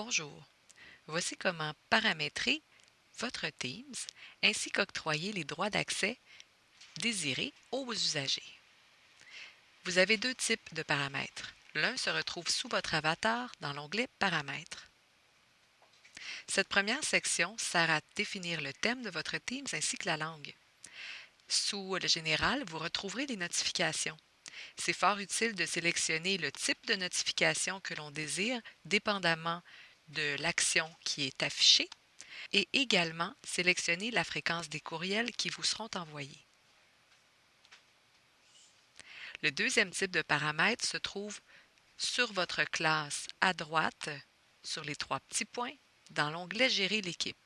Bonjour, voici comment paramétrer votre Teams ainsi qu'octroyer les droits d'accès désirés aux usagers. Vous avez deux types de paramètres. L'un se retrouve sous votre avatar dans l'onglet Paramètres. Cette première section sert à définir le thème de votre Teams ainsi que la langue. Sous le général, vous retrouverez les notifications. C'est fort utile de sélectionner le type de notification que l'on désire, dépendamment de l'action qui est affichée, et également sélectionner la fréquence des courriels qui vous seront envoyés. Le deuxième type de paramètre se trouve sur votre classe à droite, sur les trois petits points, dans l'onglet Gérer l'équipe.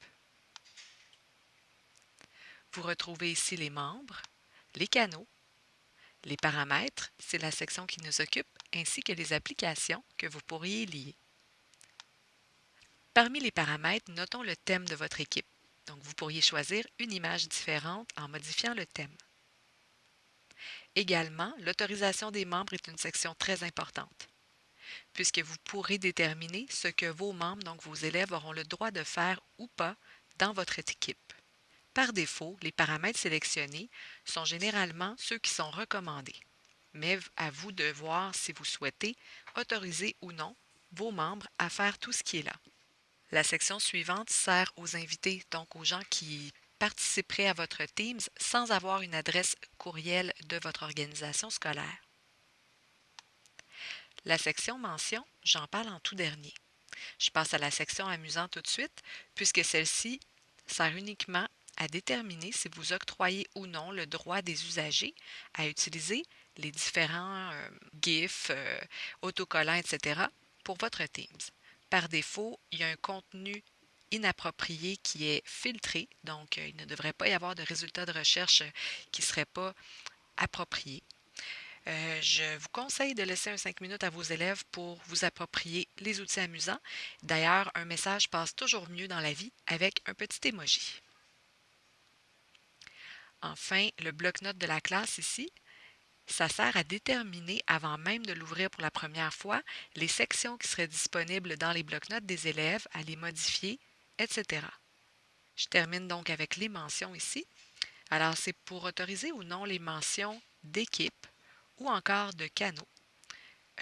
Vous retrouvez ici les membres, les canaux, les paramètres, c'est la section qui nous occupe, ainsi que les applications que vous pourriez lier. Parmi les paramètres, notons le thème de votre équipe. Donc, vous pourriez choisir une image différente en modifiant le thème. Également, l'autorisation des membres est une section très importante, puisque vous pourrez déterminer ce que vos membres, donc vos élèves, auront le droit de faire ou pas dans votre équipe. Par défaut, les paramètres sélectionnés sont généralement ceux qui sont recommandés, mais à vous de voir si vous souhaitez autoriser ou non vos membres à faire tout ce qui est là. La section suivante sert aux invités, donc aux gens qui participeraient à votre Teams sans avoir une adresse courriel de votre organisation scolaire. La section mention, j'en parle en tout dernier. Je passe à la section amusant tout de suite, puisque celle-ci sert uniquement à déterminer si vous octroyez ou non le droit des usagers à utiliser les différents euh, GIFs, euh, autocollants, etc. pour votre Teams. Par défaut, il y a un contenu inapproprié qui est filtré, donc euh, il ne devrait pas y avoir de résultats de recherche qui ne seraient pas appropriés. je vous conseille de laisser un 5 minutes à vos élèves pour vous approprier les outils amusants. D'ailleurs, un message passe toujours mieux dans la vie avec un petit emoji. Enfin, le bloc-notes de la classe ici, ça sert à déterminer, avant même de l'ouvrir pour la première fois, les sections qui seraient disponibles dans les bloc-notes des élèves, à les modifier, etc. Je termine donc avec les mentions ici. Alors, c'est pour autoriser ou non les mentions d'équipe ou encore de canaux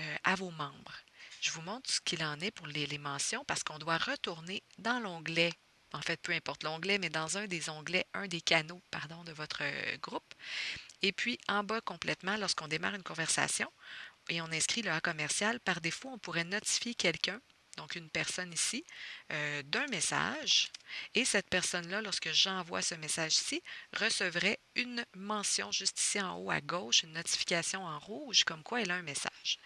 euh, à vos membres. Je vous montre ce qu'il en est pour les mentions parce qu'on doit retourner dans l'onglet en fait, peu importe l'onglet, mais dans un des onglets, un des canaux, pardon, de votre euh, groupe. Et puis, en bas complètement, lorsqu'on démarre une conversation et on inscrit le A commercial, par défaut, on pourrait notifier quelqu'un, donc une personne ici, euh, d'un message. Et cette personne-là, lorsque j'envoie ce message-ci, recevrait une mention juste ici en haut à gauche, une notification en rouge, comme quoi elle a un message.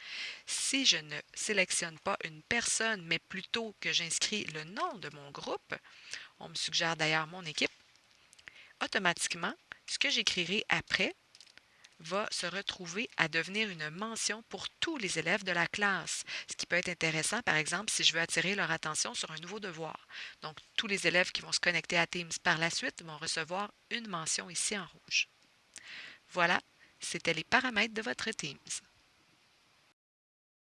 Si je ne sélectionne pas une personne, mais plutôt que j'inscris le nom de mon groupe, on me suggère d'ailleurs mon équipe, automatiquement, ce que j'écrirai après va se retrouver à devenir une mention pour tous les élèves de la classe, ce qui peut être intéressant, par exemple, si je veux attirer leur attention sur un nouveau devoir. Donc, tous les élèves qui vont se connecter à Teams par la suite vont recevoir une mention ici en rouge. Voilà, c'était les paramètres de votre Teams.